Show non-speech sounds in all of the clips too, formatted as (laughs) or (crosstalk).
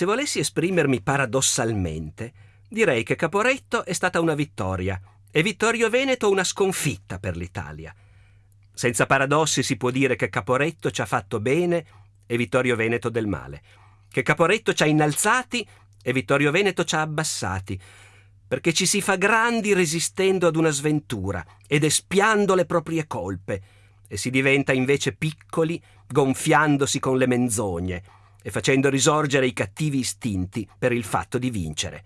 Se volessi esprimermi paradossalmente, direi che Caporetto è stata una vittoria e Vittorio Veneto una sconfitta per l'Italia. Senza paradossi si può dire che Caporetto ci ha fatto bene e Vittorio Veneto del male, che Caporetto ci ha innalzati e Vittorio Veneto ci ha abbassati, perché ci si fa grandi resistendo ad una sventura ed espiando le proprie colpe, e si diventa invece piccoli gonfiandosi con le menzogne e facendo risorgere i cattivi istinti per il fatto di vincere.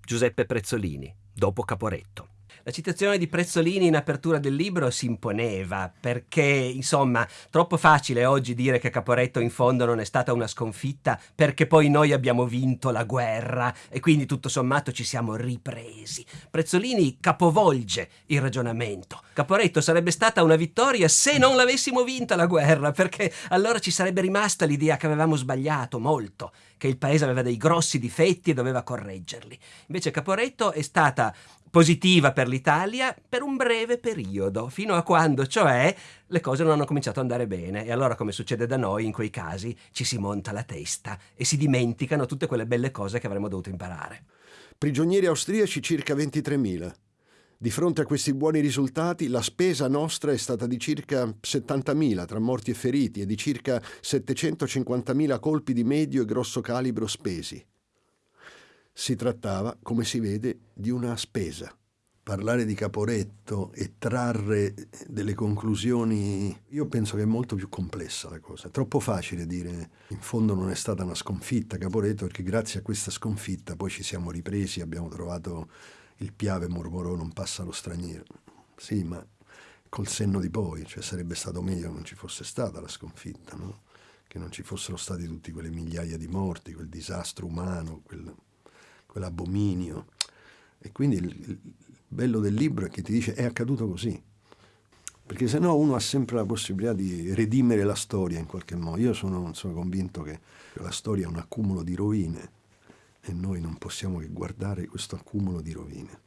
Giuseppe Prezzolini, dopo Caporetto. La citazione di Prezzolini in apertura del libro si imponeva perché, insomma, troppo facile oggi dire che Caporetto in fondo non è stata una sconfitta perché poi noi abbiamo vinto la guerra e quindi tutto sommato ci siamo ripresi. Prezzolini capovolge il ragionamento. Caporetto sarebbe stata una vittoria se non l'avessimo vinta la guerra perché allora ci sarebbe rimasta l'idea che avevamo sbagliato molto, che il paese aveva dei grossi difetti e doveva correggerli. Invece Caporetto è stata positiva per l'Italia per un breve periodo, fino a quando, cioè, le cose non hanno cominciato ad andare bene e allora, come succede da noi, in quei casi ci si monta la testa e si dimenticano tutte quelle belle cose che avremmo dovuto imparare. Prigionieri austriaci circa 23.000. Di fronte a questi buoni risultati, la spesa nostra è stata di circa 70.000 tra morti e feriti e di circa 750.000 colpi di medio e grosso calibro spesi. Si trattava, come si vede, di una spesa. Parlare di Caporetto e trarre delle conclusioni, io penso che è molto più complessa la cosa. È troppo facile dire in fondo non è stata una sconfitta Caporetto perché grazie a questa sconfitta poi ci siamo ripresi, abbiamo trovato il piave mormorò non passa lo straniero. Sì, ma col senno di poi, cioè sarebbe stato meglio che non ci fosse stata la sconfitta, no? che non ci fossero stati tutti quelle migliaia di morti, quel disastro umano, quel quell'abominio. E quindi il, il, bello del libro è che ti dice è accaduto così. Perché se no uno ha sempre la possibilità di redimere la storia in qualche modo. Io sono, sono convinto che la storia è un accumulo di rovine e noi non possiamo che guardare questo accumulo di rovine.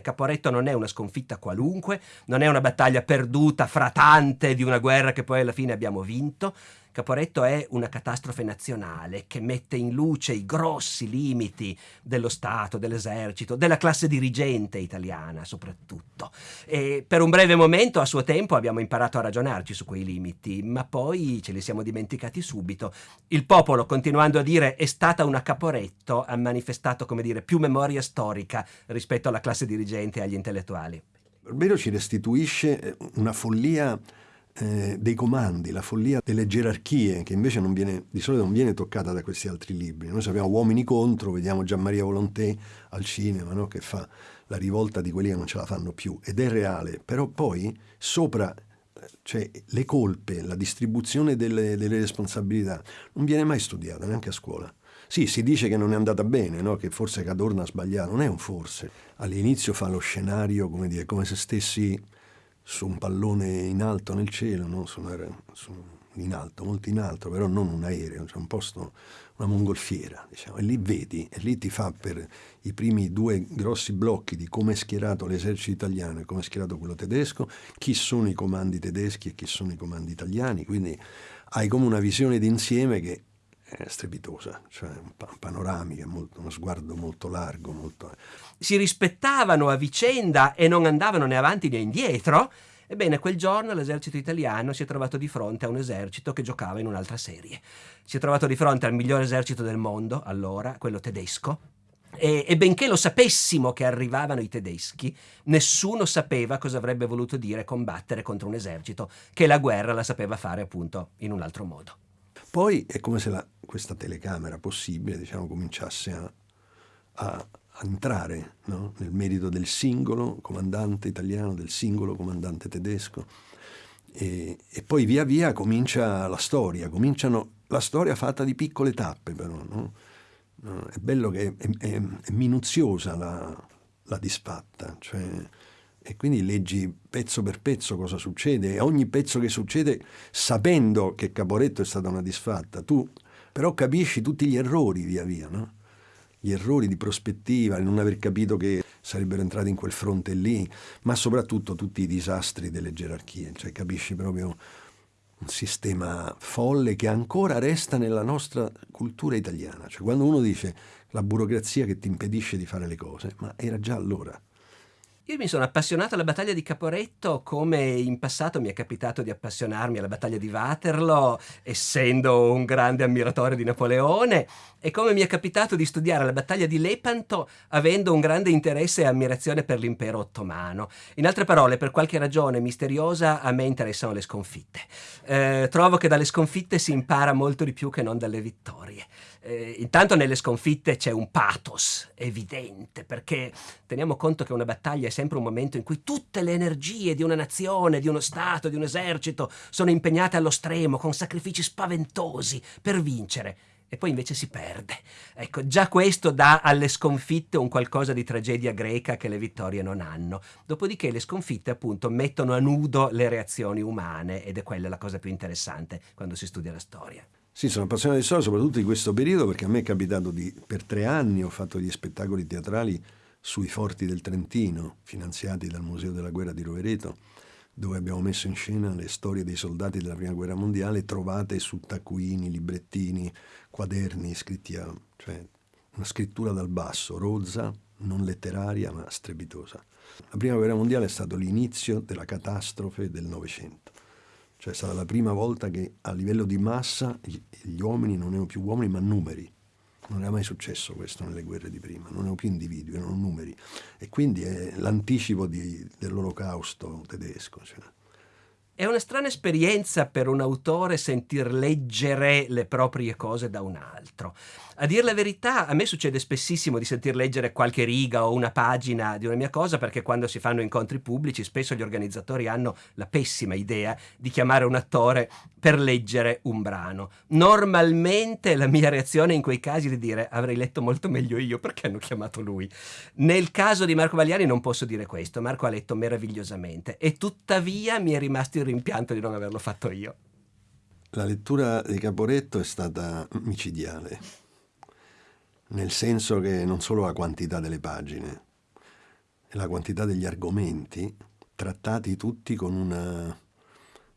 Caporetto non è una sconfitta qualunque, non è una battaglia perduta fra tante di una guerra che poi alla fine abbiamo vinto, Caporetto è una catastrofe nazionale che mette in luce i grossi limiti dello Stato, dell'esercito, della classe dirigente italiana soprattutto. E per un breve momento a suo tempo abbiamo imparato a ragionarci su quei limiti, ma poi ce li siamo dimenticati subito. Il popolo, continuando a dire è stata una Caporetto, ha manifestato, come dire, più memoria storica rispetto alla classe dirigente e agli intellettuali. Barbero ci restituisce una follia eh, dei comandi, la follia delle gerarchie, che invece viene, di solito non viene toccata da questi altri libri. Noi sappiamo Uomini contro, vediamo Gian Maria Volonté al cinema, no? che fa la rivolta di quelli che non ce la fanno più, ed è reale, però poi sopra cioè le colpe, la distribuzione delle, delle, responsabilità non viene mai studiata neanche a scuola. Sì, si dice che non è andata bene, no? che forse Cadorna ha sbagliato, non è un forse. All'inizio fa lo scenario come, dire, come se stessi su un pallone in alto nel cielo, no? su una, su, in alto, molto in alto, però non un aereo, cioè un posto, una mongolfiera, diciamo. e lì vedi, e lì ti fa per i primi due grossi blocchi di come è schierato l'esercito italiano e come è schierato quello tedesco, chi sono i comandi tedeschi e chi sono i comandi italiani, quindi hai come una visione d'insieme che strepitosa, cioè panoramica, molto, uno sguardo molto largo. Molto... Si rispettavano a vicenda e non andavano né avanti né indietro. Ebbene, quel giorno l'esercito italiano si è trovato di fronte a un esercito che giocava in un'altra serie. Si è trovato di fronte al migliore esercito del mondo, allora, quello tedesco, e, e, benché lo sapessimo che arrivavano i tedeschi, nessuno sapeva cosa avrebbe voluto dire combattere contro un esercito che la guerra la sapeva fare appunto in un altro modo. Poi è come se la, questa telecamera possibile diciamo, cominciasse a, a, a entrare no? nel merito del singolo comandante italiano, del singolo comandante tedesco. E, e, poi via via comincia la storia, cominciano la storia fatta di piccole tappe però. No? È bello che è, è, è minuziosa la, la disfatta, cioè e quindi leggi pezzo per pezzo cosa succede e ogni pezzo che succede sapendo che Caporetto è stata una disfatta, tu però capisci tutti gli errori via via, no? gli errori di prospettiva, il non aver capito che sarebbero entrati in quel fronte lì, ma soprattutto tutti i disastri delle gerarchie, cioè capisci proprio un sistema folle che ancora resta nella nostra cultura italiana. Cioè quando uno dice la burocrazia che ti impedisce di fare le cose, ma era già allora. Io mi sono appassionato alla battaglia di Caporetto come in passato mi è capitato di appassionarmi alla battaglia di Waterloo, essendo un grande ammiratore di Napoleone, e come mi è capitato di studiare la battaglia di Lepanto avendo un grande interesse e ammirazione per l'impero ottomano. In altre parole, per qualche ragione misteriosa a me interessano le sconfitte. Eh, trovo che dalle sconfitte si impara molto di più che non dalle vittorie. Eh, intanto nelle sconfitte c'è un pathos evidente, perché teniamo conto che una battaglia è sempre un momento in cui tutte le energie di una nazione, di uno Stato, di un esercito sono impegnate allo stremo, con sacrifici spaventosi, per vincere e poi invece si perde. Ecco, già questo dà alle sconfitte un qualcosa di tragedia greca che le vittorie non hanno. Dopodiché le sconfitte appunto mettono a nudo le reazioni umane ed è quella la cosa più interessante quando si studia la storia. Sì, sono appassionato di storia, soprattutto di questo periodo, perché a me è capitato di, per tre anni ho fatto gli spettacoli teatrali sui forti del Trentino, finanziati dal Museo della Guerra di Rovereto, dove abbiamo messo in scena le storie dei soldati della Prima Guerra Mondiale trovate su taccuini, librettini, quaderni scritti a... cioè una scrittura dal basso, rozza, non letteraria ma strepitosa. La Prima Guerra Mondiale è stato l'inizio della catastrofe del Novecento. Cioè stata la prima volta che a livello di massa gli uomini non erano più uomini ma numeri. Non era mai successo questo nelle guerre di prima, non erano più individui, erano numeri. E quindi è l'anticipo di, dell'olocausto tedesco. Cioè. È una strana esperienza per un autore sentir leggere le proprie cose da un altro. A dire la verità, a me succede spessissimo di sentir leggere qualche riga o una pagina di una mia cosa perché quando si fanno incontri pubblici spesso gli organizzatori hanno la pessima idea di chiamare un attore per leggere un brano. Normalmente la mia reazione in quei casi è di dire avrei letto molto meglio io perché hanno chiamato lui. Nel caso di Marco Vagliani non posso dire questo, Marco ha letto meravigliosamente e tuttavia mi è rimasto il rimpianto di non averlo fatto io. La lettura di Caporetto è stata micidiale nel senso che non solo la quantità delle pagine, la quantità degli argomenti, trattati tutti con, una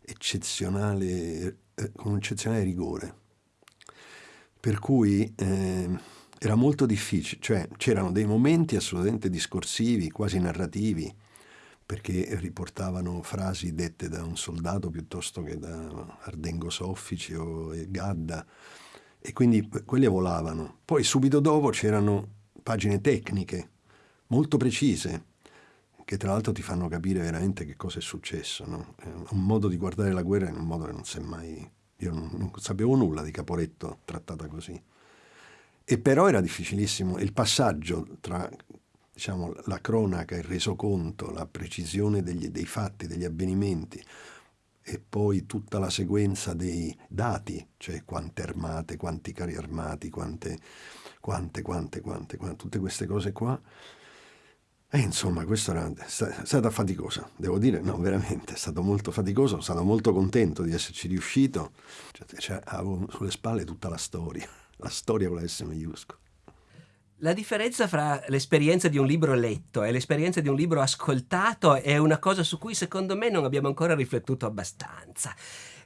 eccezionale, eh, con un eccezionale rigore. Per cui eh, era molto difficile, cioè c'erano dei momenti assolutamente discorsivi, quasi narrativi, perché riportavano frasi dette da un soldato piuttosto che da Ardengo Soffici o Gadda, e quindi quelle volavano. Poi subito dopo c'erano pagine tecniche molto precise che tra l'altro ti fanno capire veramente che cosa è successo. No? un modo di guardare la guerra in un modo che non si è mai... Io non, non sapevo nulla di Caporetto trattata così. E però era difficilissimo il passaggio tra diciamo, la cronaca, il resoconto, la precisione degli, dei fatti, degli avvenimenti, e poi tutta la sequenza dei dati, cioè quante armate, quanti carri armati, quante, quante, quante, quante, quante tutte queste cose qua. E insomma, questo era, è stata faticosa, devo dire, no, veramente, è stato molto faticoso, sono stato molto contento di esserci riuscito, cioè, cioè, avevo sulle spalle tutta la storia, (laughs) la storia con la S maiuscola. La differenza fra l'esperienza di un libro letto e l'esperienza di un libro ascoltato è una cosa su cui secondo me non abbiamo ancora riflettuto abbastanza.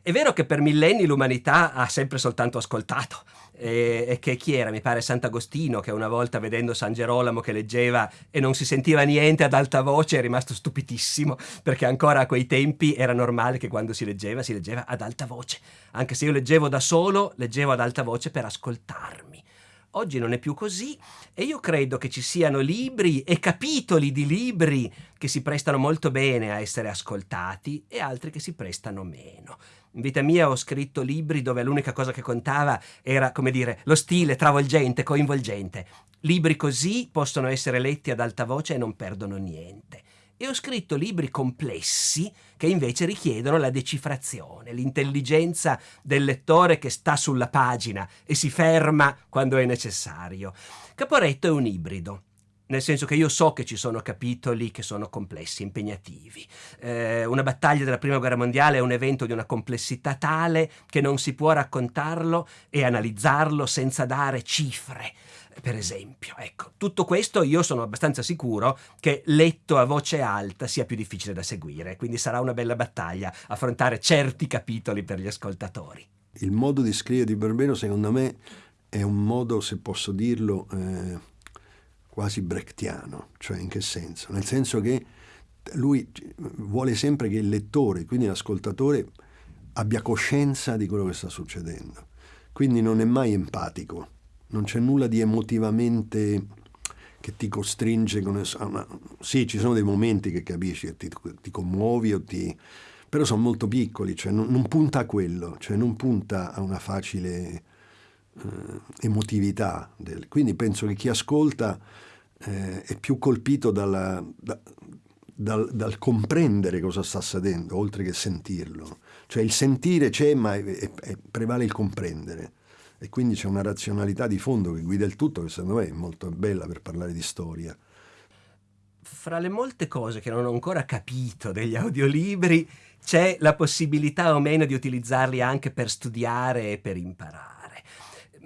È vero che per millenni l'umanità ha sempre soltanto ascoltato e, che chi era? Mi pare Sant'Agostino che una volta vedendo San Gerolamo che leggeva e non si sentiva niente ad alta voce è rimasto stupidissimo perché ancora a quei tempi era normale che quando si leggeva si leggeva ad alta voce. Anche se io leggevo da solo, leggevo ad alta voce per ascoltarmi. Oggi non è più così e io credo che ci siano libri e capitoli di libri che si prestano molto bene a essere ascoltati e altri che si prestano meno. In vita mia ho scritto libri dove l'unica cosa che contava era, come dire, lo stile travolgente, coinvolgente. Libri così possono essere letti ad alta voce e non perdono niente e ho scritto libri complessi che invece richiedono la decifrazione, l'intelligenza del lettore che sta sulla pagina e si ferma quando è necessario. Caporetto è un ibrido. nel senso che io so che ci sono capitoli che sono complessi, impegnativi. Eh, una battaglia della Prima Guerra Mondiale è un evento di una complessità tale che non si può raccontarlo e analizzarlo senza dare cifre. Per esempio, ecco, tutto questo io sono abbastanza sicuro che letto a voce alta sia più difficile da seguire, quindi sarà una bella battaglia affrontare certi capitoli per gli ascoltatori. Il modo di scrivere di Barbero, secondo me, è un modo, se posso dirlo, eh, quasi brechtiano. Cioè, in che senso? Nel senso che lui vuole sempre che il lettore, quindi l'ascoltatore, abbia coscienza di quello che sta succedendo. Quindi non è mai empatico, non c'è nulla di emotivamente che ti costringe con una... Sì, ci sono dei momenti che capisci, che ti, ti commuovi o ti... però sono molto piccoli, cioè non, non, punta a quello, cioè non punta a una facile eh, emotività. Del... Quindi penso che chi ascolta eh, è più colpito dalla, da, dal, dal, comprendere cosa sta accadendo, oltre che sentirlo. Cioè il sentire c'è, ma è, è, è, prevale il comprendere e quindi c'è una razionalità di fondo che guida il tutto che secondo me è molto bella per parlare di storia. Fra le molte cose che non ho ancora capito degli audiolibri c'è la possibilità o meno di utilizzarli anche per studiare e per imparare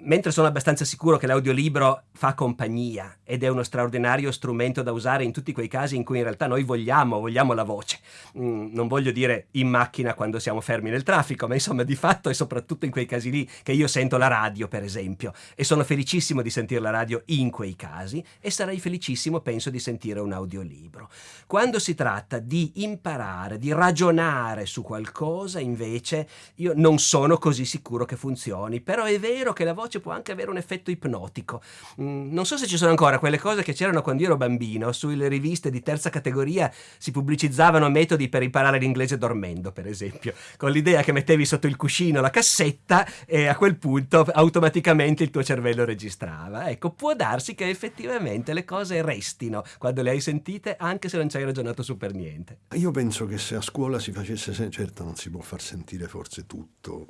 mentre sono abbastanza sicuro che l'audiolibro fa compagnia ed è uno straordinario strumento da usare in tutti quei casi in cui in realtà noi vogliamo, vogliamo la voce. Mm, non voglio dire in macchina quando siamo fermi nel traffico, ma insomma di fatto e soprattutto in quei casi lì che io sento la radio, per esempio, e sono felicissimo di sentire la radio in quei casi e sarei felicissimo, penso, di sentire un audiolibro. Quando si tratta di imparare, di ragionare su qualcosa, invece, io non sono così sicuro che funzioni, però è vero che la voce può anche avere un effetto ipnotico. Mm, non so se ci sono ancora quelle cose che c'erano quando io ero bambino, sulle riviste di terza categoria si pubblicizzavano metodi per imparare l'inglese dormendo, per esempio, con l'idea che mettevi sotto il cuscino la cassetta e a quel punto automaticamente il tuo cervello registrava. Ecco, può darsi che effettivamente le cose restino quando le hai sentite, anche se non ci hai ragionato su per niente. Io penso che se a scuola si facesse, certo non si può far sentire forse tutto,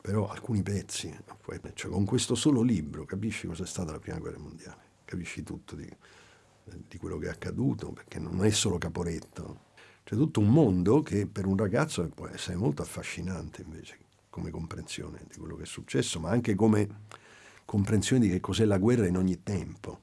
però alcuni pezzi, cioè con questo solo libro capisci cosa è stata la prima guerra mondiale, capisci tutto di, di quello che è accaduto, perché non è solo Caporetto, c'è tutto un mondo che per un ragazzo può essere molto affascinante invece come comprensione di quello che è successo, ma anche come comprensione di che cos'è la guerra in ogni tempo.